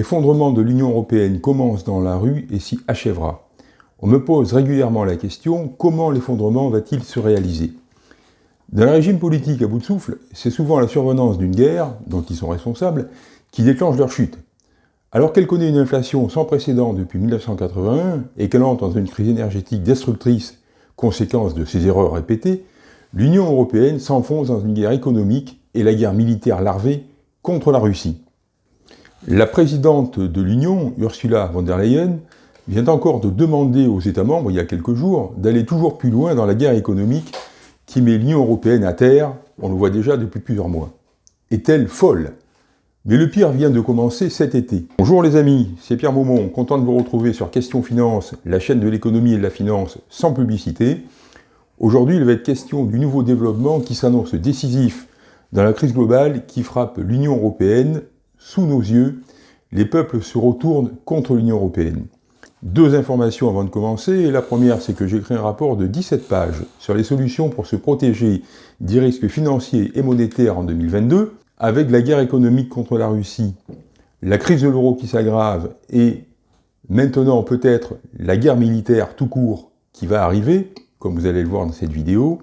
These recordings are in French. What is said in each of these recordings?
L'effondrement de l'Union européenne commence dans la rue et s'y achèvera. On me pose régulièrement la question, comment l'effondrement va-t-il se réaliser? Dans le régime politique à bout de souffle, c'est souvent la survenance d'une guerre, dont ils sont responsables, qui déclenche leur chute. Alors qu'elle connaît une inflation sans précédent depuis 1981 et qu'elle entre dans une crise énergétique destructrice, conséquence de ses erreurs répétées, l'Union européenne s'enfonce dans une guerre économique et la guerre militaire larvée contre la Russie. La présidente de l'Union, Ursula von der Leyen, vient encore de demander aux États membres, il y a quelques jours, d'aller toujours plus loin dans la guerre économique qui met l'Union européenne à terre, on le voit déjà depuis plusieurs mois. Est-elle folle? Mais le pire vient de commencer cet été. Bonjour les amis, c'est Pierre Maumont, content de vous retrouver sur Question Finance, la chaîne de l'économie et de la finance sans publicité. Aujourd'hui, il va être question du nouveau développement qui s'annonce décisif dans la crise globale qui frappe l'Union européenne sous nos yeux, les peuples se retournent contre l'Union européenne. Deux informations avant de commencer. La première, c'est que j'ai un rapport de 17 pages sur les solutions pour se protéger des risques financiers et monétaires en 2022, avec la guerre économique contre la Russie, la crise de l'euro qui s'aggrave et maintenant peut-être la guerre militaire tout court qui va arriver, comme vous allez le voir dans cette vidéo.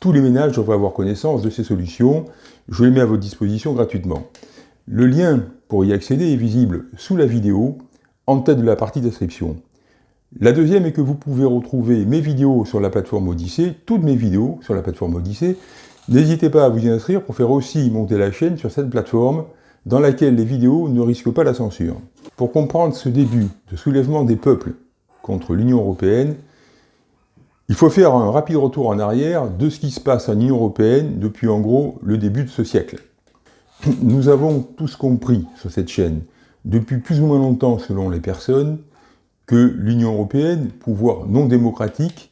Tous les ménages devraient avoir connaissance de ces solutions. Je les mets à votre disposition gratuitement. Le lien pour y accéder est visible sous la vidéo, en tête de la partie description. La deuxième est que vous pouvez retrouver mes vidéos sur la plateforme Odyssée, toutes mes vidéos sur la plateforme Odyssée. N'hésitez pas à vous y inscrire pour faire aussi monter la chaîne sur cette plateforme dans laquelle les vidéos ne risquent pas la censure. Pour comprendre ce début de soulèvement des peuples contre l'Union européenne, il faut faire un rapide retour en arrière de ce qui se passe en Union européenne depuis en gros le début de ce siècle. Nous avons tous compris sur cette chaîne, depuis plus ou moins longtemps selon les personnes, que l'Union européenne, pouvoir non démocratique,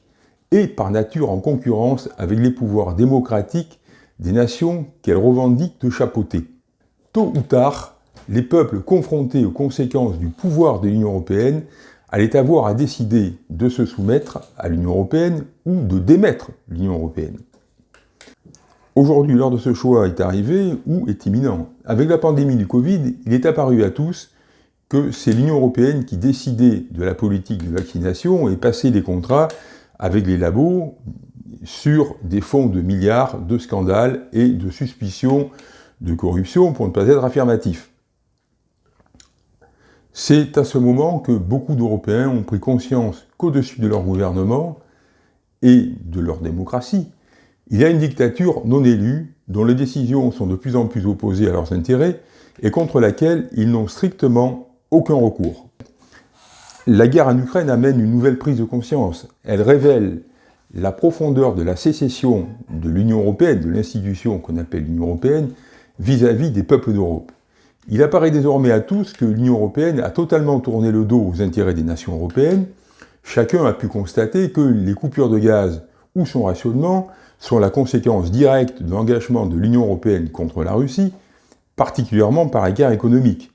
est par nature en concurrence avec les pouvoirs démocratiques des nations qu'elle revendique de chapeauter. Tôt ou tard, les peuples confrontés aux conséquences du pouvoir de l'Union européenne allaient avoir à décider de se soumettre à l'Union européenne ou de démettre l'Union européenne. Aujourd'hui, l'heure de ce choix est arrivé ou est imminent. Avec la pandémie du Covid, il est apparu à tous que c'est l'Union européenne qui décidait de la politique de vaccination et passait des contrats avec les labos sur des fonds de milliards de scandales et de suspicions de corruption, pour ne pas être affirmatif. C'est à ce moment que beaucoup d'Européens ont pris conscience qu'au-dessus de leur gouvernement et de leur démocratie, il y a une dictature non élue, dont les décisions sont de plus en plus opposées à leurs intérêts, et contre laquelle ils n'ont strictement aucun recours. La guerre en Ukraine amène une nouvelle prise de conscience. Elle révèle la profondeur de la sécession de l'Union européenne, de l'institution qu'on appelle l'Union européenne, vis-à-vis des peuples d'Europe. Il apparaît désormais à tous que l'Union européenne a totalement tourné le dos aux intérêts des nations européennes. Chacun a pu constater que les coupures de gaz ou son rationnement sont la conséquence directe de l'engagement de l'Union européenne contre la Russie, particulièrement par la guerre économique.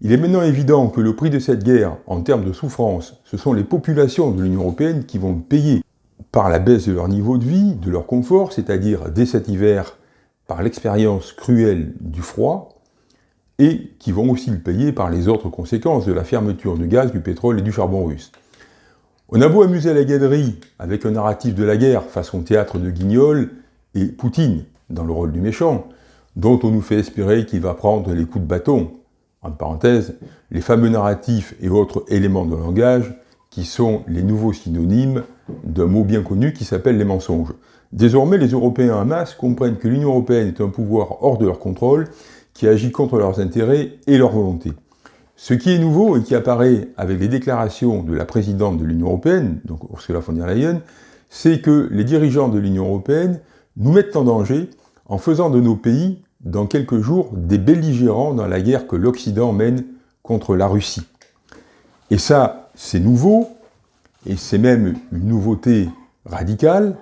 Il est maintenant évident que le prix de cette guerre, en termes de souffrance, ce sont les populations de l'Union européenne qui vont payer par la baisse de leur niveau de vie, de leur confort, c'est-à-dire dès cet hiver par l'expérience cruelle du froid, et qui vont aussi le payer par les autres conséquences de la fermeture du gaz, du pétrole et du charbon russe. On a beau amuser la galerie avec un narratif de la guerre façon théâtre de Guignol et Poutine dans le rôle du méchant, dont on nous fait espérer qu'il va prendre les coups de bâton. En parenthèse, les fameux narratifs et autres éléments de langage qui sont les nouveaux synonymes d'un mot bien connu qui s'appelle les mensonges. Désormais, les Européens en masse comprennent que l'Union Européenne est un pouvoir hors de leur contrôle qui agit contre leurs intérêts et leur volonté. Ce qui est nouveau et qui apparaît avec les déclarations de la présidente de l'Union européenne, donc Ursula von der Leyen, c'est que les dirigeants de l'Union européenne nous mettent en danger en faisant de nos pays, dans quelques jours, des belligérants dans la guerre que l'Occident mène contre la Russie. Et ça, c'est nouveau, et c'est même une nouveauté radicale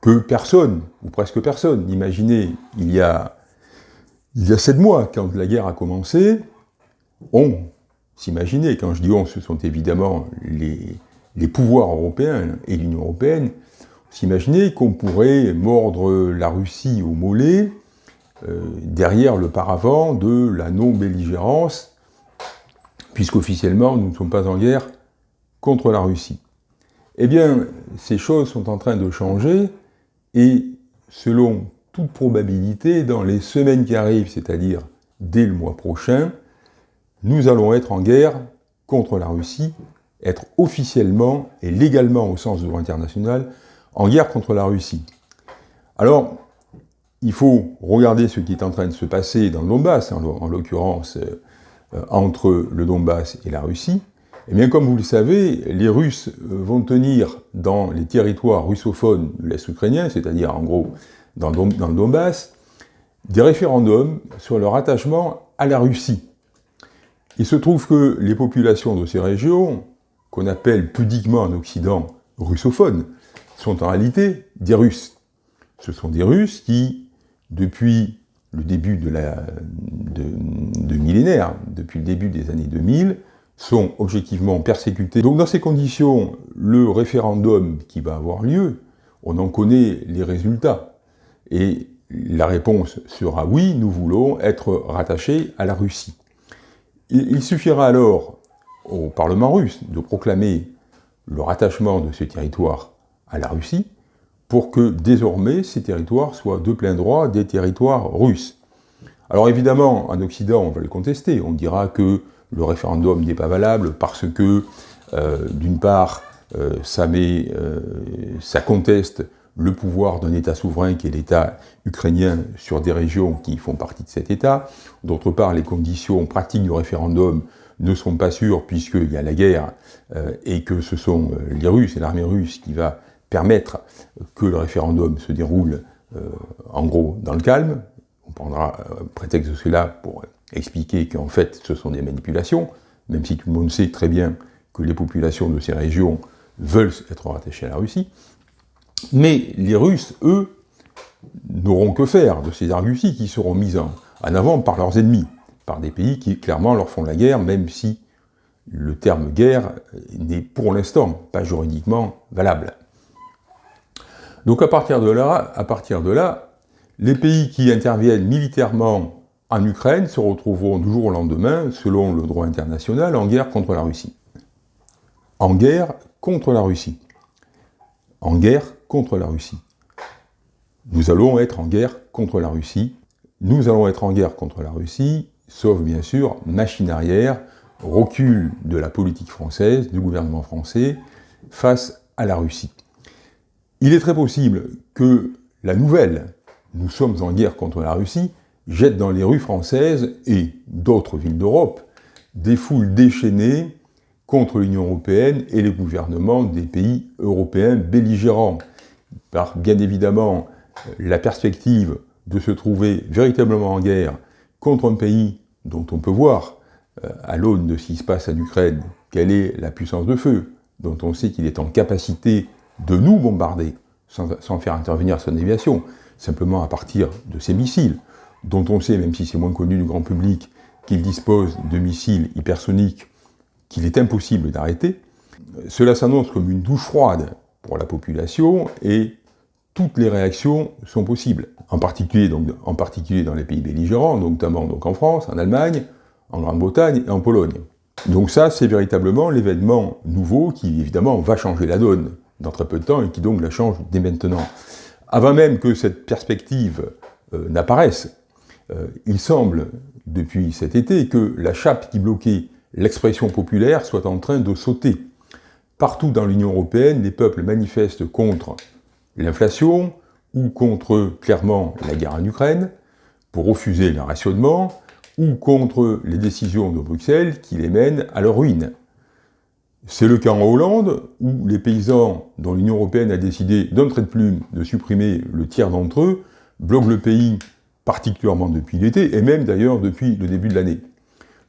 que personne, ou presque personne, n'imaginait il y a il y a sept mois, quand la guerre a commencé, on s'imaginait, quand je dis on, ce sont évidemment les, pouvoirs européens et l'Union européenne, s'imaginait qu'on pourrait mordre la Russie au mollet euh, derrière le paravent de la non-belligérance puisqu'officiellement, nous ne sommes pas en guerre contre la Russie. Eh bien, ces choses sont en train de changer, et selon toute probabilité, dans les semaines qui arrivent, c'est-à-dire dès le mois prochain, nous allons être en guerre contre la Russie, être officiellement et légalement au sens de droit international, en guerre contre la Russie. Alors, il faut regarder ce qui est en train de se passer dans le Donbass, en l'occurrence euh, entre le Donbass et la Russie. Eh bien, comme vous le savez, les Russes euh, vont tenir dans les territoires russophones de l'Est ukrainien, c'est-à-dire en gros dans le Donbass, des référendums sur leur attachement à la Russie. Il se trouve que les populations de ces régions, qu'on appelle pudiquement en Occident russophones, sont en réalité des Russes. Ce sont des Russes qui, depuis le début de, la, millénaire, depuis le début des années 2000, sont objectivement persécutés. Donc dans ces conditions, le référendum qui va avoir lieu, on en connaît les résultats. Et la réponse sera oui, nous voulons être rattachés à la Russie. Il suffira alors au Parlement russe de proclamer le rattachement de ce territoire à la Russie pour que désormais ces territoires soient de plein droit des territoires russes. Alors évidemment, en Occident, on va le contester, on dira que le référendum n'est pas valable parce que, euh, d'une part, euh, euh, ça conteste le pouvoir d'un État souverain qui est l'État ukrainien sur des régions qui font partie de cet État. D'autre part, les conditions pratiques du référendum ne sont pas sûres puisqu'il y a la guerre euh, et que ce sont euh, les Russes et l'armée russe qui va permettre que le référendum se déroule euh, en gros dans le calme. On prendra prétexte de cela pour expliquer qu'en fait ce sont des manipulations, même si tout le monde sait très bien que les populations de ces régions veulent être rattachées à la Russie. Mais les Russes, eux, n'auront que faire de ces arguties qui seront mises en, avant par leurs ennemis, par des pays qui clairement leur font la guerre, même si le terme guerre n'est pour l'instant pas juridiquement valable. Donc à partir de là, les pays qui interviennent militairement en Ukraine se retrouveront du jour au lendemain, selon le droit international, en guerre contre la Russie. En guerre contre la Russie. En guerre contre la Russie. Nous allons être en guerre contre la Russie. Nous allons être en guerre contre la Russie, sauf bien sûr machine arrière, recul de la politique française, du gouvernement français, face à la Russie. Il est très possible que la nouvelle « nous sommes en guerre contre la Russie » jette dans les rues françaises et d'autres villes d'Europe des foules déchaînées contre l'Union européenne et les gouvernements des pays européens belligérants par bien évidemment la perspective de se trouver véritablement en guerre contre un pays dont on peut voir, euh, à l'aune de ce qui se passe en Ukraine, quelle est la puissance de feu, dont on sait qu'il est en capacité de nous bombarder, sans, sans, faire intervenir son aviation, simplement à partir de ses missiles, dont on sait, même si c'est moins connu du grand public, qu'il dispose de missiles hypersoniques qu'il est impossible d'arrêter, cela s'annonce comme une douche froide pour la population et toutes les réactions sont possibles, en particulier, dans les pays belligérants, notamment donc en France, en Allemagne, en Grande-Bretagne et en Pologne. Donc ça, c'est véritablement l'événement nouveau qui, évidemment, va changer la donne dans très peu de temps et qui donc la change dès maintenant. Avant même que cette perspective euh, n'apparaisse, euh, il semble, depuis cet été, que la chape qui bloquait l'expression populaire soit en train de sauter. Partout dans l'Union européenne, les peuples manifestent contre l'inflation ou contre, clairement, la guerre en Ukraine, pour refuser le rationnement, ou contre les décisions de Bruxelles qui les mènent à leur ruine. C'est le cas en Hollande, où les paysans dont l'Union européenne a décidé d'un trait de plume de supprimer le tiers d'entre eux, bloquent le pays particulièrement depuis l'été, et même d'ailleurs depuis le début de l'année.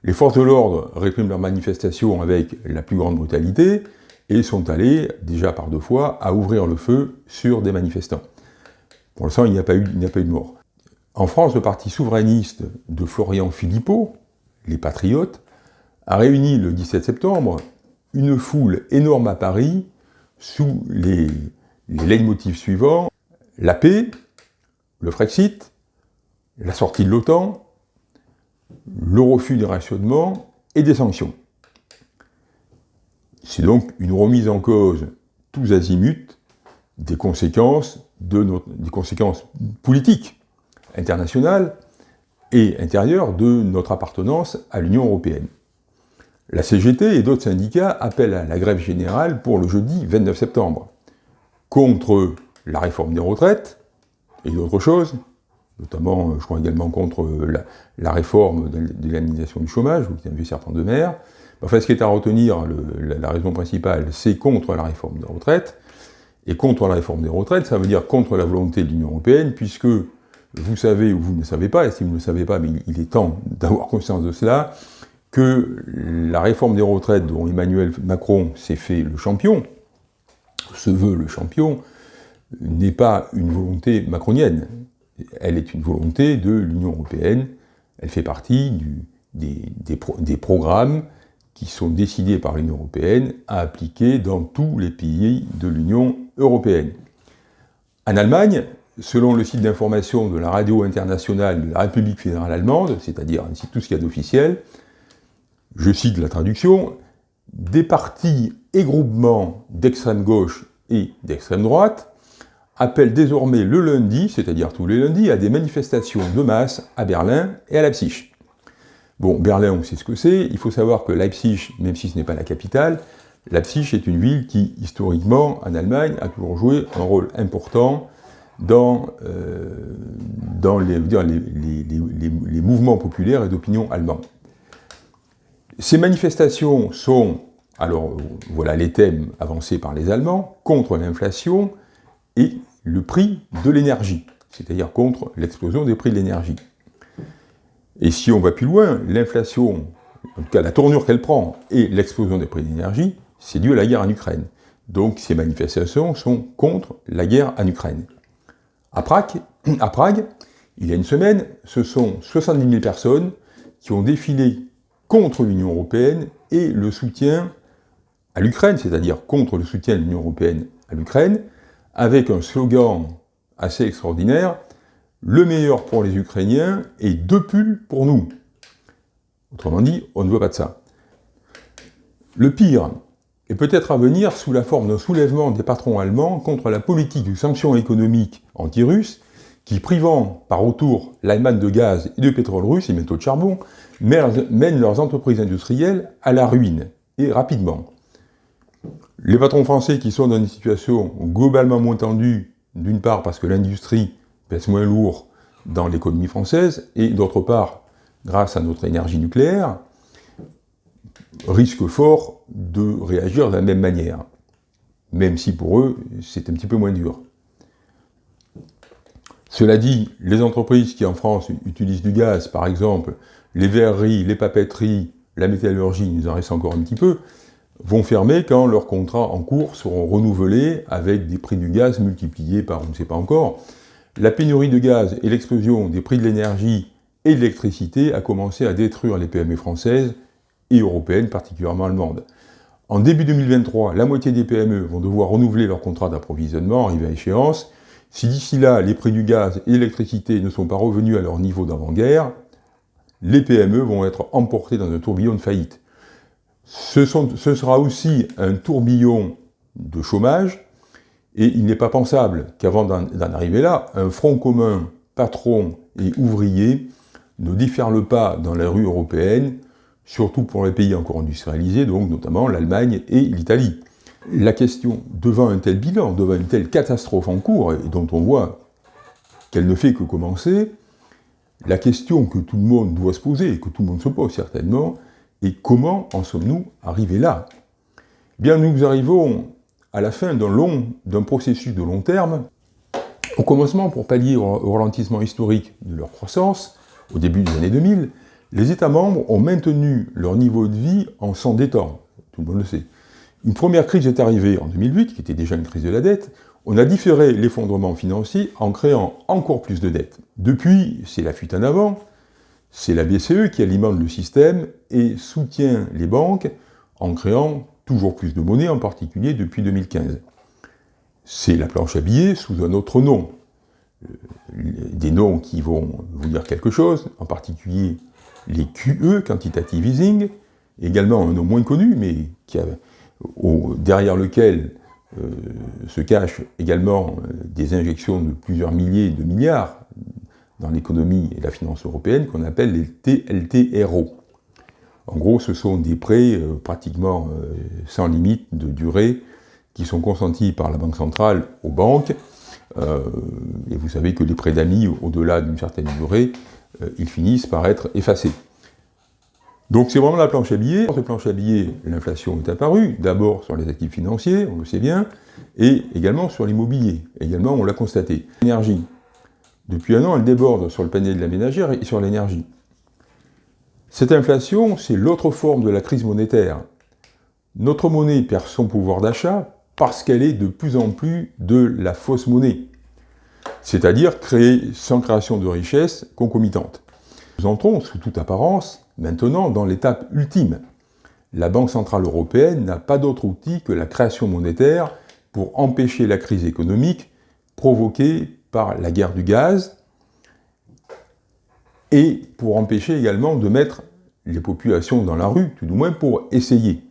Les forces de l'ordre répriment leurs manifestations avec la plus grande brutalité, et sont allés, déjà par deux fois, à ouvrir le feu sur des manifestants. Pour l'instant, il n'y a, pas eu, de mort. En France, le parti souverainiste de Florian Philippot, les Patriotes, a réuni le 17 septembre une foule énorme à Paris sous les, les leitmotifs suivants, la paix, le Frexit, la sortie de l'OTAN, le refus des rationnements et des sanctions. C'est donc une remise en cause tous azimuts des conséquences, politiques internationales et intérieures de notre appartenance à l'Union européenne. La CGT et d'autres syndicats appellent à la grève générale pour le jeudi 29 septembre, contre la réforme des retraites et d'autres choses, notamment, je crois également contre la, réforme de l'indemnisation du chômage, vous avez vu certains de mer. Enfin, ce qui est à retenir, la, raison principale, c'est contre la réforme des retraites. Et contre la réforme des retraites, ça veut dire contre la volonté de l'Union européenne, puisque vous savez ou vous ne savez pas, et si vous ne le savez pas, mais il est temps d'avoir conscience de cela, que la réforme des retraites dont Emmanuel Macron s'est fait le champion, se veut le champion, n'est pas une volonté macronienne. Elle est une volonté de l'Union européenne. Elle fait partie des, des programmes qui sont décidés par l'Union européenne à appliquer dans tous les pays de l'Union européenne. En Allemagne, selon le site d'information de la radio internationale de la République fédérale allemande, c'est-à-dire tout ce qu'il y a d'officiel, je cite la traduction, des partis et groupements d'extrême gauche et d'extrême droite appellent désormais le lundi, c'est-à-dire tous les lundis, à des manifestations de masse à Berlin et à Leipzig. Bon, Berlin, on sait ce que c'est. Il faut savoir que Leipzig, même si ce n'est pas la capitale, Leipzig est une ville qui, historiquement, en Allemagne, a toujours joué un rôle important dans, euh, les, les, mouvements populaires et d'opinion allemands. Ces manifestations sont, alors voilà les thèmes avancés par les Allemands, contre l'inflation et le prix de l'énergie, c'est-à-dire contre l'explosion des prix de l'énergie. Et si on va plus loin, l'inflation, en tout cas la tournure qu'elle prend, et l'explosion des prix de l'énergie, c'est dû à la guerre en Ukraine. Donc ces manifestations sont contre la guerre en Ukraine. À Prague, à Prague, il y a une semaine, ce sont 70 000 personnes qui ont défilé contre l'Union européenne et le soutien à l'Ukraine, c'est-à-dire contre le soutien de l'Union européenne à l'Ukraine, avec un slogan assez extraordinaire, le meilleur pour les Ukrainiens et deux pulls pour nous. Autrement dit, on ne veut pas de ça. Le pire est peut-être à venir sous la forme d'un soulèvement des patrons allemands contre la politique de sanctions économiques anti-russes qui, privant par autour l'Allemagne de gaz et de pétrole russe et métaux de charbon, mènent leurs entreprises industrielles à la ruine, et rapidement. Les patrons français qui sont dans une situation globalement moins tendue, d'une part parce que l'industrie moins lourd dans l'économie française, et d'autre part, grâce à notre énergie nucléaire, risquent fort de réagir de la même manière, même si pour eux, c'est un petit peu moins dur. Cela dit, les entreprises qui en France utilisent du gaz, par exemple, les verreries, les papeteries, la métallurgie, il nous en reste encore un petit peu, vont fermer quand leurs contrats en cours seront renouvelés avec des prix du gaz multipliés par on ne sait pas encore. La pénurie de gaz et l'explosion des prix de l'énergie et de l'électricité a commencé à détruire les PME françaises et européennes, particulièrement allemandes. En début 2023, la moitié des PME vont devoir renouveler leur contrat d'approvisionnement arrivé à échéance, si d'ici là, les prix du gaz et l'électricité ne sont pas revenus à leur niveau d'avant-guerre, les PME vont être emportées dans un tourbillon de faillite. Ce, sera aussi un tourbillon de chômage, et il n'est pas pensable qu'avant d'en arriver là, un front commun patron et ouvrier ne déferle pas dans la rue européenne, surtout pour les pays encore industrialisés, donc notamment l'Allemagne et l'Italie. La question, devant un tel bilan, devant une telle catastrophe en cours, et dont on voit qu'elle ne fait que commencer, la question que tout le monde doit se poser, et que tout le monde se pose certainement, est comment en sommes-nous arrivés là? Bien, nous arrivons à la fin d'un processus de long terme, au commencement, pour pallier au ralentissement historique de leur croissance, au début des années 2000, les États membres ont maintenu leur niveau de vie en s'endettant, tout le monde le sait. Une première crise est arrivée en 2008, qui était déjà une crise de la dette. On a différé l'effondrement financier en créant encore plus de dettes. Depuis, c'est la fuite en avant, c'est la BCE qui alimente le système et soutient les banques en créant toujours plus de monnaie, en particulier depuis 2015. C'est la planche à billets sous un autre nom. Euh, des noms qui vont vous dire quelque chose, en particulier les QE, Quantitative Easing, également un nom moins connu, mais qui derrière lequel se cachent également des injections de plusieurs milliers de milliards dans l'économie et la finance européenne qu'on appelle les TLTRO. En gros, ce sont des prêts pratiquement sans limite de durée qui sont consentis par la Banque centrale aux banques. Euh, et vous savez que les prêts d'amis, au-delà d'une certaine durée, euh, ils finissent par être effacés. Donc c'est vraiment la planche à billets. Sur cette planche à billets, l'inflation est apparue, d'abord sur les actifs financiers, on le sait bien, et également sur l'immobilier. Également, on l'a constaté. L'énergie. Depuis un an, elle déborde sur le panier de la ménagère et sur l'énergie. Cette inflation, c'est l'autre forme de la crise monétaire. Notre monnaie perd son pouvoir d'achat parce qu'elle est de plus en plus de la fausse monnaie, c'est-à-dire créée sans création de richesse concomitante. Nous entrons, sous toute apparence, maintenant dans l'étape ultime. La Banque Centrale Européenne n'a pas d'autre outil que la création monétaire pour empêcher la crise économique provoquée par la guerre du gaz et pour empêcher également de mettre les populations dans la rue, tout du moins pour essayer.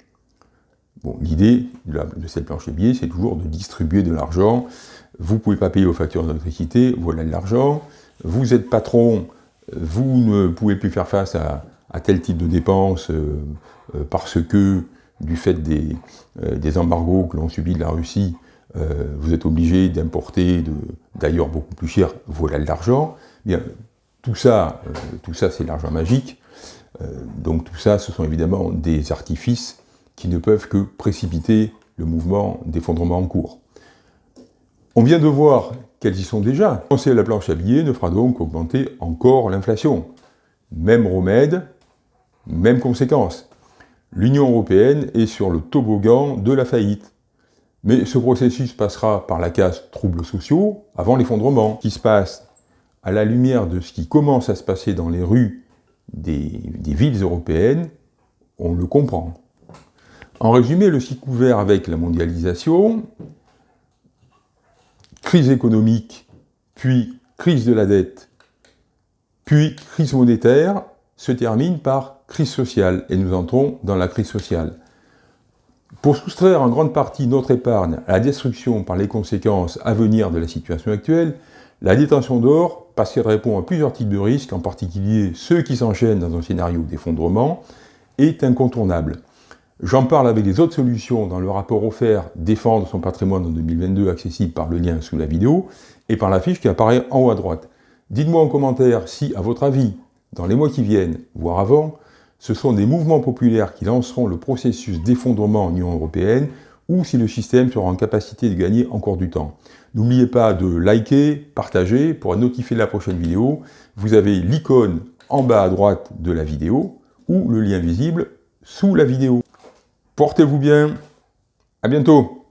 Bon, l'idée de, cette planche à billets, c'est toujours de distribuer de l'argent. Vous ne pouvez pas payer vos factures d'électricité, voilà de l'argent. Vous êtes patron, vous ne pouvez plus faire face à, tel type de dépenses euh, euh, parce que, du fait des, euh, des embargos que l'on subit de la Russie, vous êtes obligé d'importer d'ailleurs beaucoup plus cher, voilà de l'argent. Tout ça, tout ça c'est l'argent magique. donc tout ça, ce sont évidemment des artifices qui ne peuvent que précipiter le mouvement d'effondrement en cours. On vient de voir qu'elles y sont déjà. Penser à la planche à billets ne fera donc qu'augmenter encore l'inflation. Même remède, même conséquence. L'Union européenne est sur le toboggan de la faillite. Mais ce processus passera par la case troubles sociaux avant l'effondrement, qui se passe à la lumière de ce qui commence à se passer dans les rues des, villes européennes, on le comprend. En résumé, le cycle ouvert avec la mondialisation, crise économique, puis crise de la dette, puis crise monétaire, se termine par crise sociale, et nous entrons dans la crise sociale. Pour soustraire en grande partie notre épargne à la destruction par les conséquences à venir de la situation actuelle, la détention d'or, parce qu'elle répond à plusieurs types de risques, en particulier ceux qui s'enchaînent dans un scénario d'effondrement, est incontournable. J'en parle avec les autres solutions dans le rapport offert « Défendre son patrimoine en 2022 » accessible par le lien sous la vidéo et par la fiche qui apparaît en haut à droite. Dites-moi en commentaire si, à votre avis, dans les mois qui viennent, voire avant, ce sont des mouvements populaires qui lanceront le processus d'effondrement en Union Européenne ou si le système sera en capacité de gagner encore du temps. N'oubliez pas de liker, partager pour être notifié de la prochaine vidéo. Vous avez l'icône en bas à droite de la vidéo ou le lien visible sous la vidéo. Portez-vous bien. À bientôt.